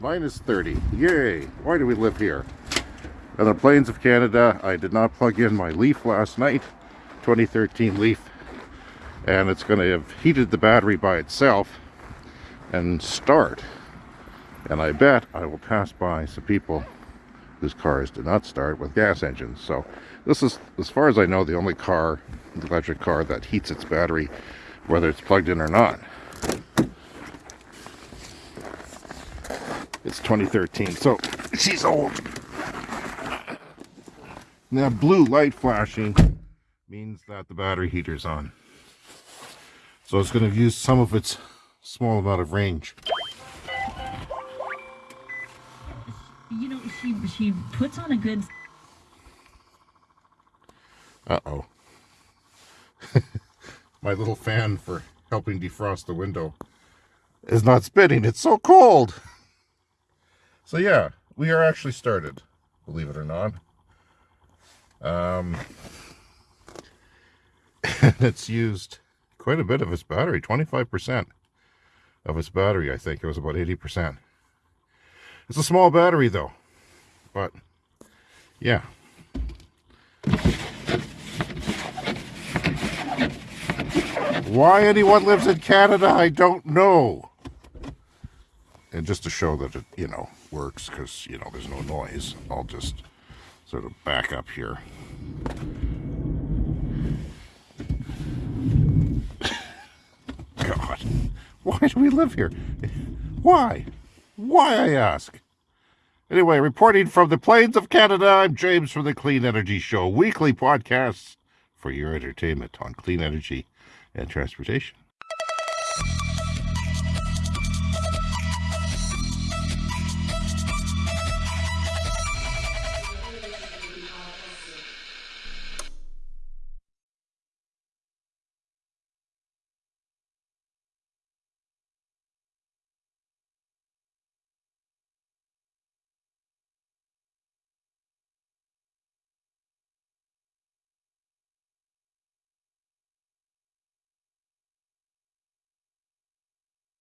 minus 30. Yay! Why do we live here? On the plains of Canada, I did not plug in my Leaf last night, 2013 Leaf, and it's going to have heated the battery by itself and start. And I bet I will pass by some people whose cars did not start with gas engines. So this is, as far as I know, the only car, electric car that heats its battery, whether it's plugged in or not. It's 2013, so she's old. Now blue light flashing means that the battery heater's on. So it's going to use some of its small amount of range. You know, she she puts on a good. Uh-oh. My little fan for helping defrost the window is not spinning. It's so cold. So yeah, we are actually started, believe it or not. Um, it's used quite a bit of its battery, 25% of its battery, I think. It was about 80%. It's a small battery though, but yeah. Why anyone lives in Canada, I don't know. And just to show that it, you know, works, because, you know, there's no noise, I'll just sort of back up here. God, why do we live here? Why? Why, I ask? Anyway, reporting from the plains of Canada, I'm James from the Clean Energy Show, weekly podcasts for your entertainment on clean energy and transportation.